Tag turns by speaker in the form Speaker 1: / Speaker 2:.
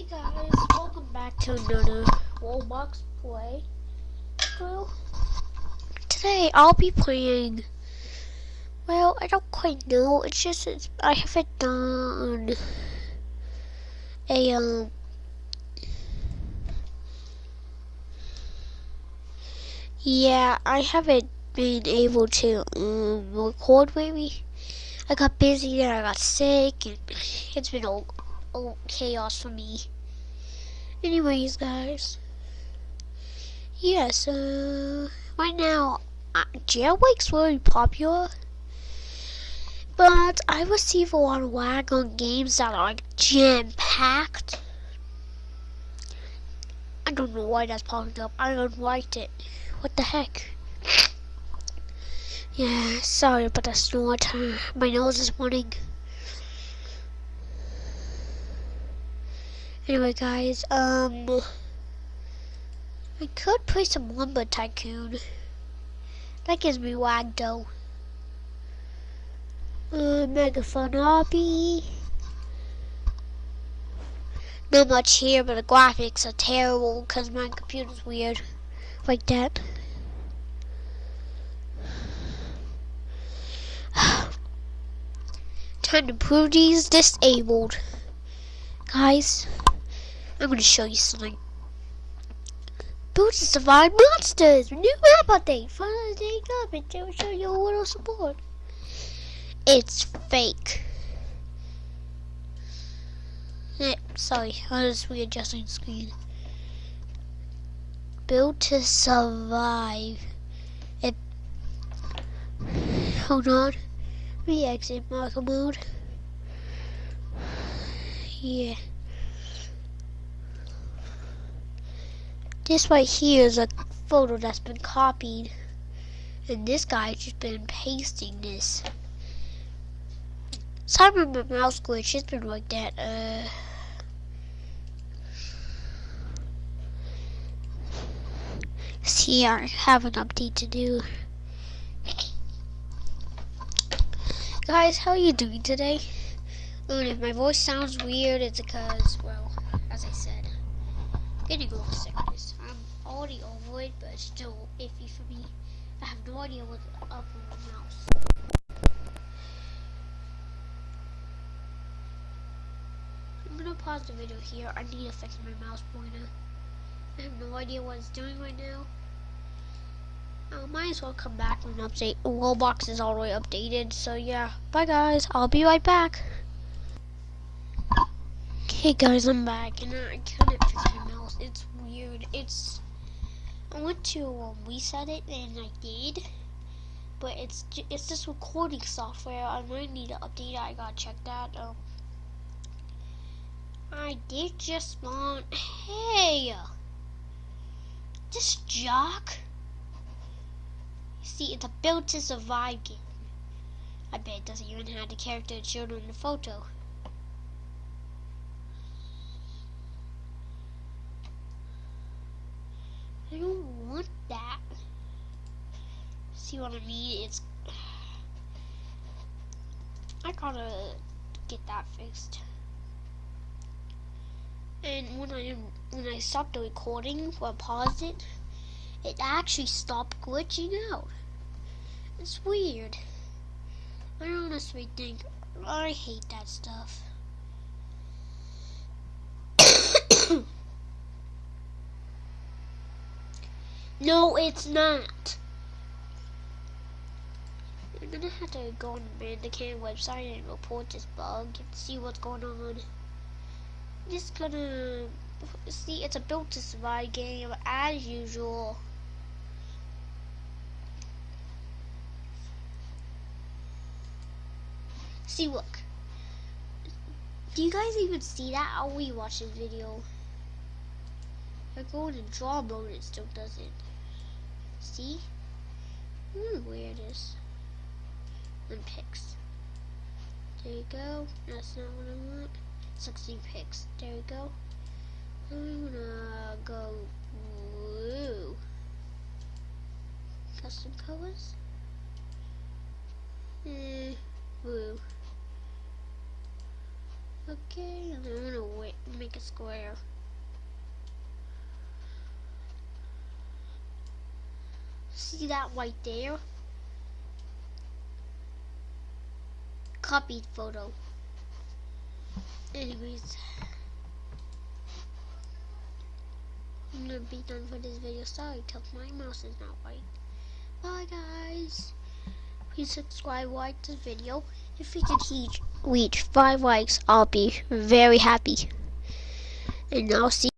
Speaker 1: Hey guys, welcome back to another Roblox play. Well, today I'll be playing. Well, I don't quite know. It's just it's, I haven't done a um. Yeah, I haven't been able to um, record maybe. I got busy and I got sick and it's been all, all chaos for me. Anyways, guys. Yeah, so right now, uh, Jailbreak's very popular. But I receive a lot of lag on games that are like jam-packed. I don't know why that's popping up. I don't like it. What the heck? Yeah, sorry about the snort. My nose is running. Anyway, guys, um, I could play some Lumber Tycoon. That gives me wag though. Uh, Mega Fun Obby. Not much here, but the graphics are terrible because my computer's weird. Like that. Time to prove these disabled. Guys, I'm gonna show you something. Build to survive monsters! New map update! Finally day up and to show you a little support. It's fake. Eh, sorry, I was readjusting the screen. Build to survive. It. Hold on. We exit marker mode. Yeah. This right here is a photo that's been copied. And this guy's just been pasting this. My mouse glitch, it's been like that. Uh, see, I have an update to do. Guys, how are you doing today? And if my voice sounds weird, it's because, well, as I said, getting over sickness. Already over but it's still iffy for me. I have no idea what's up with my mouse. I'm gonna pause the video here. I need to fix my mouse pointer. I have no idea what it's doing right now. I might as well come back with an update. Roblox is already updated, so yeah. Bye guys, I'll be right back. Okay guys, I'm back, and I couldn't fix my mouse. It's weird. It's I went to um, reset it, and I did, but it's it's this recording software. I might need to update it. I gotta check that. Um, I did just spawn. Hey, this jock. See, it's a built to survive game. I bet it doesn't even have the character it showed in the photo. I don't want that. See what I mean? It's. I gotta get that fixed. And when I when I stopped the recording or paused it, it actually stopped glitching out. It's weird. I honestly think I hate that stuff. No, it's not. I'm gonna have to go on the Bandicam website and report this bug and see what's going on. I'm just gonna see it's a built to survive game as usual. See, look. Do you guys even see that? I'll rewatch the video. I go into draw mode, it still doesn't. See? Hmm, where it is. And picks. There you go. That's not what I want. 16 picks. There you go. I'm gonna go blue. Custom colors. Eh, blue. Okay, and I'm gonna make a square. See that right there? Copied photo. Anyways. I'm gonna be done for this video. Sorry, tell my mouse is not right. Bye guys. Please subscribe, like this video. If we can reach, reach 5 likes, I'll be very happy. And I'll see